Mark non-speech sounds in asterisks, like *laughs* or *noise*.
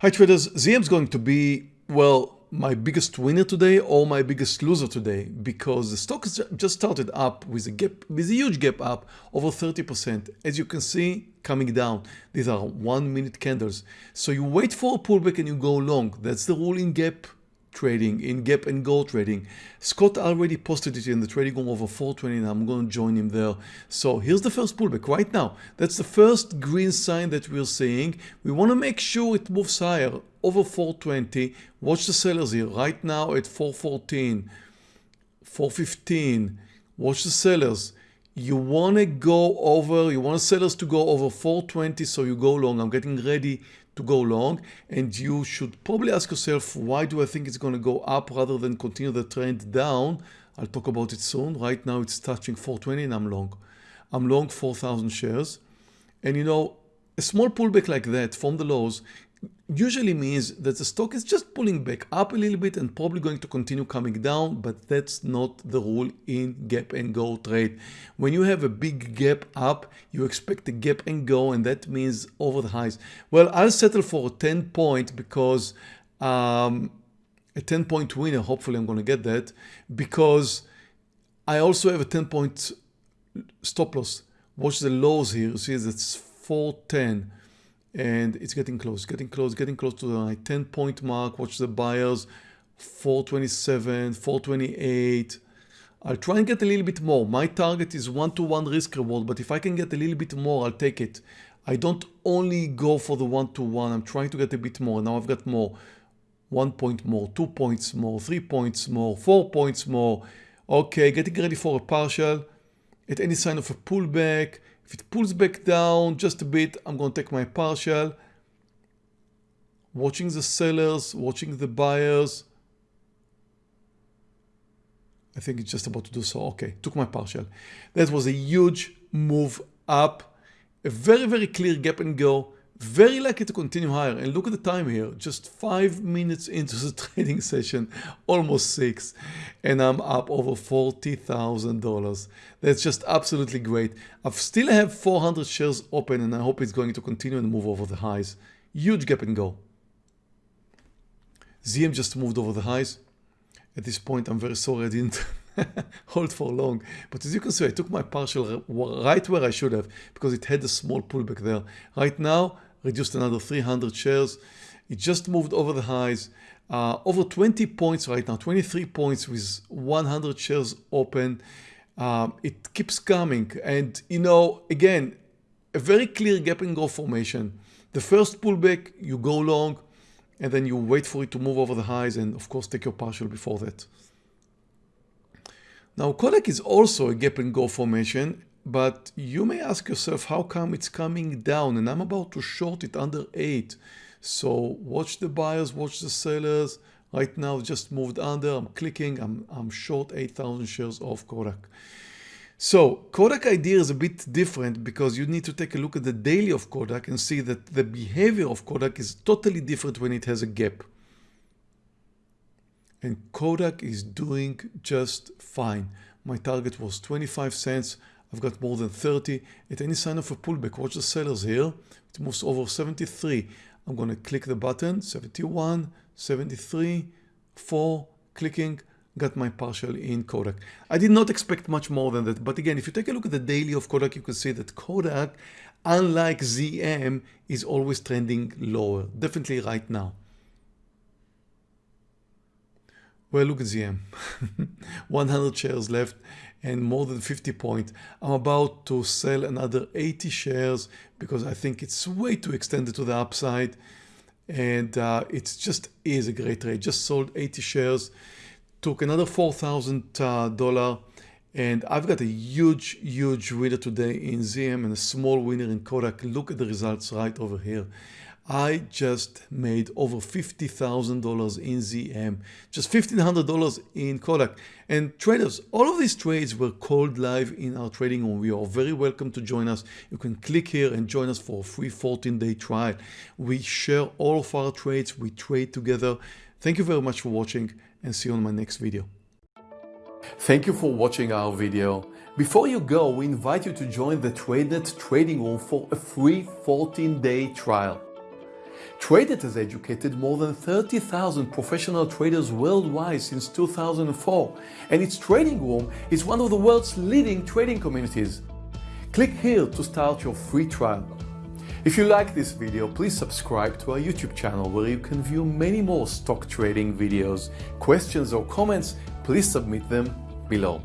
Hi traders, ZM is going to be, well, my biggest winner today or my biggest loser today because the stock has just started up with a gap, with a huge gap up over 30%. As you can see, coming down. These are one minute candles. So you wait for a pullback and you go long. That's the rule in gap trading, in gap and go trading. Scott already posted it in the trading room over 420 and I'm going to join him there. So here's the first pullback right now. That's the first green sign that we're seeing. We want to make sure it moves higher over 420. Watch the sellers here right now at 414, 415. Watch the sellers you want to go over, you want sellers to go over 420, so you go long. I'm getting ready to go long and you should probably ask yourself why do I think it's going to go up rather than continue the trend down? I'll talk about it soon. Right now it's touching 420 and I'm long. I'm long 4,000 shares. And you know a small pullback like that from the lows usually means that the stock is just pulling back up a little bit and probably going to continue coming down but that's not the rule in gap and go trade. When you have a big gap up you expect a gap and go and that means over the highs. Well I'll settle for a 10 point because um, a 10 point winner hopefully I'm going to get that because I also have a 10 point stop loss. Watch the lows here. You see it's 410 and it's getting close, getting close, getting close to the 10 point mark. Watch the buyers, 427, 428. I'll try and get a little bit more. My target is one to one risk reward, but if I can get a little bit more, I'll take it. I don't only go for the one to one. I'm trying to get a bit more. Now I've got more. One point more, two points more, three points more, four points more. Okay, getting ready for a partial. At any sign of a pullback, if it pulls back down just a bit, I'm going to take my partial. Watching the sellers, watching the buyers. I think it's just about to do so. Okay, took my partial. That was a huge move up. A very, very clear gap and go very likely to continue higher. And look at the time here. Just five minutes into the *laughs* trading session almost six and I'm up over $40,000 that's just absolutely great. I still have 400 shares open and I hope it's going to continue and move over the highs. Huge gap and go ZM just moved over the highs. At this point I'm very sorry I didn't *laughs* hold for long. But as you can see, I took my partial right where I should have because it had a small pullback there. Right now, reduced another 300 shares. It just moved over the highs. Uh, over 20 points right now, 23 points with 100 shares open. Um, it keeps coming. And, you know, again, a very clear gap and go formation. The first pullback, you go long, and then you wait for it to move over the highs and, of course, take your partial before that. Now, Kodak is also a gap and go formation. But you may ask yourself, how come it's coming down? And I'm about to short it under 8. So watch the buyers, watch the sellers. Right now just moved under, I'm clicking, I'm, I'm short 8,000 shares of Kodak. So Kodak idea is a bit different because you need to take a look at the daily of Kodak and see that the behavior of Kodak is totally different when it has a gap. And Kodak is doing just fine. My target was 25 cents. I've got more than 30. At any sign of a pullback, watch the sellers here. It moves over 73. I'm going to click the button, 71, 73, 4, clicking, got my partial in Kodak. I did not expect much more than that. But again, if you take a look at the daily of Kodak, you can see that Kodak, unlike ZM, is always trending lower. Definitely right now. Well, look at *laughs* ZM. 100 shares left and more than 50 points. I'm about to sell another 80 shares because I think it's way too extended to the upside. And uh, it just is a great trade. Just sold 80 shares, took another $4,000 uh, and I've got a huge, huge winner today in ZM and a small winner in Kodak. Look at the results right over here. I just made over $50,000 in ZM, just $1,500 in Kodak. And traders, all of these trades were called live in our trading room. You are very welcome to join us. You can click here and join us for a free 14-day trial. We share all of our trades. We trade together. Thank you very much for watching and see you on my next video. Thank you for watching our video. Before you go, we invite you to join the TradeNet trading room for a free 14-day trial. TradeNet has educated more than 30,000 professional traders worldwide since 2004, and its trading room is one of the world's leading trading communities. Click here to start your free trial. If you like this video, please subscribe to our YouTube channel where you can view many more stock trading videos. Questions or comments, please submit them below.